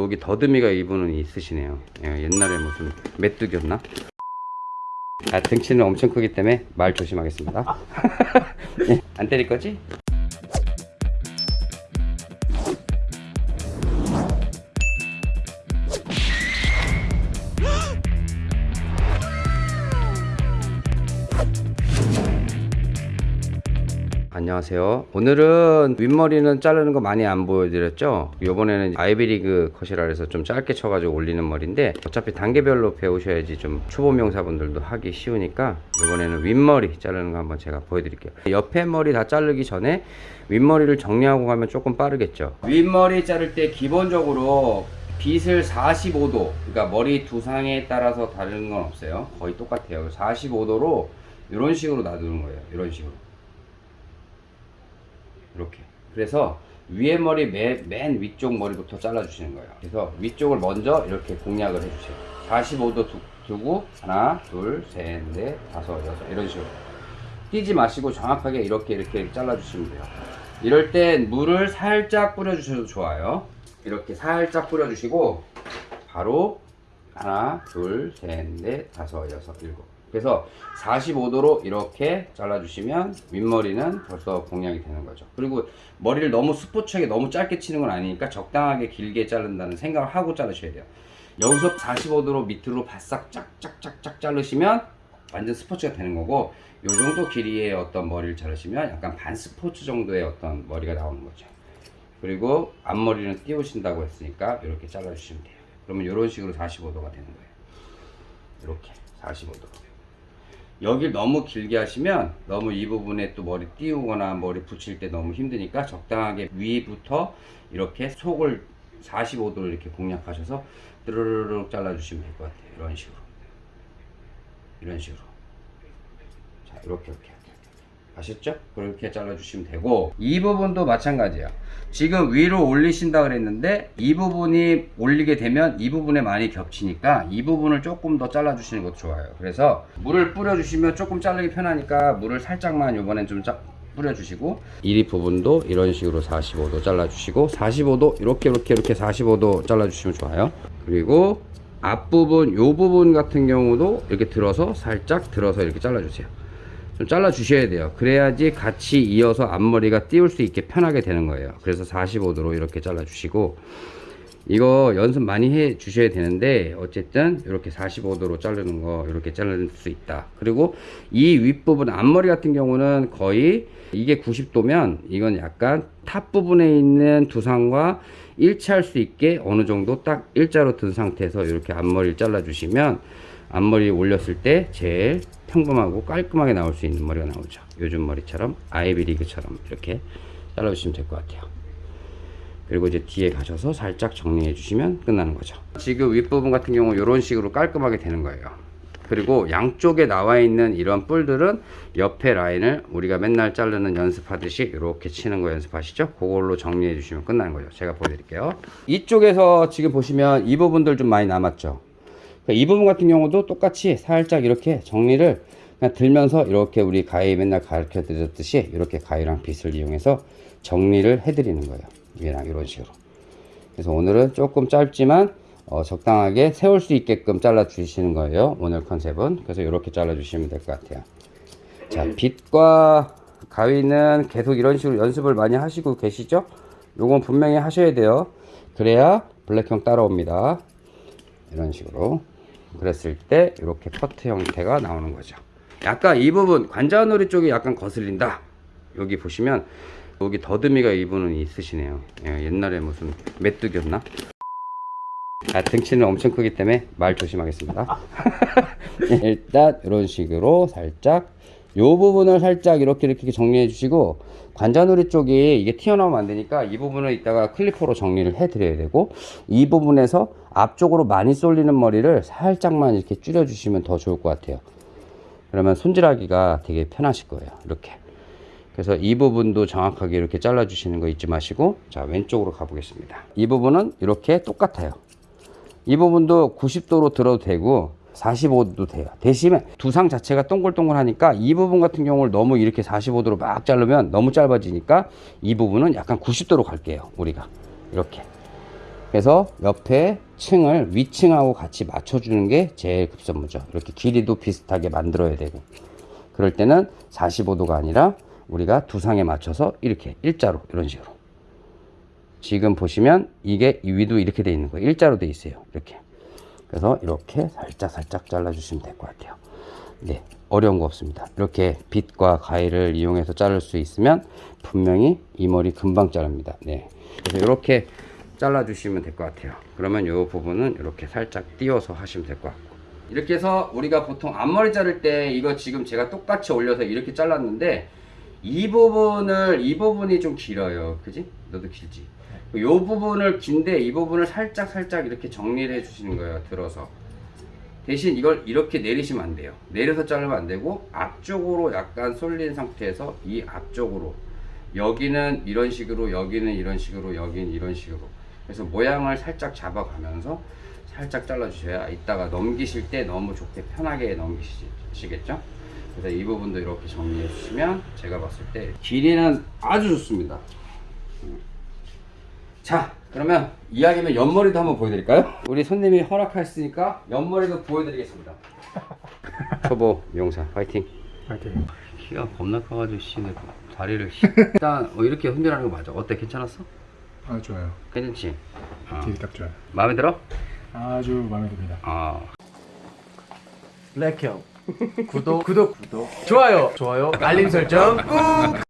여기 더듬이가 이분은 있으시네요 예, 옛날에 무슨 메뚜기였나? 아, 등치는 엄청 크기 때문에 말 조심하겠습니다 예, 안 때릴 거지? 안녕하세요. 오늘은 윗머리는 자르는 거 많이 안 보여드렸죠? 요번에는 아이비리그 컷이라 해서 좀 짧게 쳐가지고 올리는 머리인데 어차피 단계별로 배우셔야지 좀 초보 명사분들도 하기 쉬우니까 요번에는 윗머리 자르는 거 한번 제가 보여드릴게요. 옆에 머리 다 자르기 전에 윗머리를 정리하고 가면 조금 빠르겠죠? 윗머리 자를 때 기본적으로 빗을 45도 그러니까 머리 두상에 따라서 다르는 건 없어요. 거의 똑같아요. 45도로 이런 식으로 놔두는 거예요. 이런 식으로 이렇게. 그래서 위에 머리 맨, 맨 위쪽 머리부터 잘라 주시는 거예요. 그래서 위쪽을 먼저 이렇게 공략을 해 주세요. 45도 두, 두고 하나 둘셋넷 다섯 여섯 이런 식으로. 뛰지 마시고 정확하게 이렇게 이렇게 잘라 주시면 돼요. 이럴 땐 물을 살짝 뿌려 주셔도 좋아요. 이렇게 살짝 뿌려 주시고 바로 하나 둘셋넷 다섯 여섯 일곱 그래서 45도로 이렇게 잘라주시면 윗머리는 벌써 공략이 되는 거죠. 그리고 머리를 너무 스포츠하게 너무 짧게 치는 건 아니니까 적당하게 길게 자른다는 생각을 하고 자르셔야 돼요. 여기서 45도로 밑으로 바싹 짝짝짝짝 자르시면 완전 스포츠가 되는 거고 요 정도 길이의 어떤 머리를 자르시면 약간 반 스포츠 정도의 어떤 머리가 나오는 거죠. 그리고 앞머리는 띄우신다고 했으니까 이렇게 잘라주시면 돼요. 그러면 이런 식으로 45도가 되는 거예요. 이렇게 45도. 여길 너무 길게 하시면 너무 이 부분에 또 머리 띄우거나 머리 붙일 때 너무 힘드니까 적당하게 위부터 이렇게 속을 45도로 이렇게 공략하셔서 드르르륵 잘라주시면 될 것 같아요. 이런 식으로. 이런 식으로. 자, 이렇게, 이렇게. 아셨죠? 그렇게 잘라주시면 되고 이 부분도 마찬가지야 지금 위로 올리신다 그랬는데 이 부분이 올리게 되면 이 부분에 많이 겹치니까 이 부분을 조금 더 잘라 주시는 것도 좋아요. 그래서 물을 뿌려 주시면 조금 자르기 편하니까 물을 살짝만 이번엔 좀 짜, 뿌려주시고 이 부분도 이런 식으로 45도 잘라주시고 45도 이렇게 이렇게 이렇게 45도 잘라주시면 좋아요. 그리고 앞부분 요 부분 같은 경우도 이렇게 들어서 살짝 들어서 이렇게 잘라주세요 좀 잘라 주셔야 돼요. 그래야지 같이 이어서 앞머리가 띄울 수 있게 편하게 되는 거예요. 그래서 45도로 이렇게 잘라 주시고 이거 연습 많이 해 주셔야 되는데 어쨌든 이렇게 45도로 자르는 거 이렇게 자를 수 있다. 그리고 이 윗부분 앞머리 같은 경우는 거의 이게 90도면 이건 약간 top 부분에 있는 두상과 일치할 수 있게 어느 정도 딱 일자로 든 상태에서 이렇게 앞머리를 잘라 주시면 앞머리 올렸을 때 제일 평범하고 깔끔하게 나올 수 있는 머리가 나오죠. 요즘 머리처럼 아이비리그처럼 이렇게 잘라주시면 될 것 같아요. 그리고 이제 뒤에 가셔서 살짝 정리해 주시면 끝나는 거죠. 지금 윗부분 같은 경우 이런 식으로 깔끔하게 되는 거예요. 그리고 양쪽에 나와 있는 이런 뿔들은 옆에 라인을 우리가 맨날 자르는 연습하듯이 이렇게 치는 거 연습하시죠? 그걸로 정리해 주시면 끝나는 거죠. 제가 보여드릴게요. 이쪽에서 지금 보시면 이 부분들 좀 많이 남았죠 이 부분 같은 경우도 똑같이 살짝 이렇게 정리를 그냥 들면서 이렇게 우리 가위 맨날 가르쳐 드렸듯이 이렇게 가위랑 빗을 이용해서 정리를 해 드리는 거예요. 위랑 이런 식으로. 그래서 오늘은 조금 짧지만 어, 적당하게 세울 수 있게끔 잘라 주시는 거예요. 오늘 컨셉은. 그래서 이렇게 잘라 주시면 될 것 같아요. 자 빗과 가위는 계속 이런 식으로 연습을 많이 하시고 계시죠? 요건 분명히 하셔야 돼요. 그래야 블랙형 따라옵니다. 이런 식으로 그랬을 때 이렇게 퍼트 형태가 나오는 거죠. 약간 이 부분 관자놀이 쪽이 약간 거슬린다. 여기 보시면 여기 더듬이가 이분은 있으시네요. 예, 옛날에 무슨 메뚜기였나? 아, 등치는 엄청 크기 때문에 말 조심하겠습니다. 일단 이런 식으로 살짝 요 부분을 살짝 이렇게 이렇게 정리해 주시고 관자놀이 쪽이 이게 튀어나오면 안 되니까 이 부분을 이따가 클리퍼로 정리를 해 드려야 되고 이 부분에서 앞쪽으로 많이 쏠리는 머리를 살짝만 이렇게 줄여 주시면 더 좋을 것 같아요. 그러면 손질하기가 되게 편하실 거예요. 이렇게. 그래서 이 부분도 정확하게 이렇게 잘라 주시는 거 잊지 마시고 자 왼쪽으로 가 보겠습니다. 이 부분은 이렇게 똑같아요. 이 부분도 90도로 들어도 되고 45도도 돼요 대신에 두상 자체가 동글동글하니까 이 부분 같은 경우를 너무 이렇게 45도로 막 자르면 너무 짧아지니까 이 부분은 약간 90도로 갈게요 우리가 이렇게 그래서 옆에 층을 위층하고 같이 맞춰주는 게 제일 급선무죠. 이렇게 길이도 비슷하게 만들어야 되고. 그럴 때는 45도가 아니라 우리가 두상에 맞춰서 이렇게 일자로 이런 식으로. 지금 보시면 이게 이 위도 이렇게 돼 있는 거예요. 일자로 돼 있어요. 이렇게. 그래서 이렇게 살짝 살짝 잘라 주시면 될 것 같아요. 네, 어려운 거 없습니다. 이렇게 빗과 가위를 이용해서 자를 수 있으면 분명히 이 머리 금방 자릅니다. 네, 그래서 이렇게 잘라 주시면 될 것 같아요. 그러면 이 부분은 이렇게 살짝 띄워서 하시면 될 것 같고. 이렇게 해서 우리가 보통 앞머리 자를 때 이거 지금 제가 똑같이 올려서 이렇게 잘랐는데 이 부분을 이 부분이 좀 길어요. 그지? 너도 길지? 이 부분을 긴데 이 부분을 살짝 살짝 이렇게 정리를 해 주시는 거예요. 들어서. 대신 이걸 이렇게 내리시면 안 돼요. 내려서 자르면 안 되고 앞쪽으로 약간 쏠린 상태에서 이 앞쪽으로 여기는 이런 식으로 여기는 이런 식으로 여기는 이런 식으로 그래서 모양을 살짝 잡아가면서 살짝 잘라주셔야 이따가 넘기실 때 너무 좋게 편하게 넘기시겠죠? 그래서 이 부분도 이렇게 정리해 주시면 제가 봤을 때 길이는 아주 좋습니다. 자 그러면 이야기면 옆머리도 한번 보여드릴까요? 우리 손님이 허락하셨으니까 옆머리도 보여드리겠습니다 초보 미용사 파이팅 파이팅. 키가 겁나 커가지고 씨내 다리를 씨. 일단 어, 이렇게 흔들하는 거 맞아 어때 괜찮았어? 아 좋아요. 괜찮지? 어. 길이 딱 좋아요. 마음에 들어? 아주 마음에 듭니다. 아 블랙형 구독 구독 구독 좋아요 좋아요 알림 설정 꾹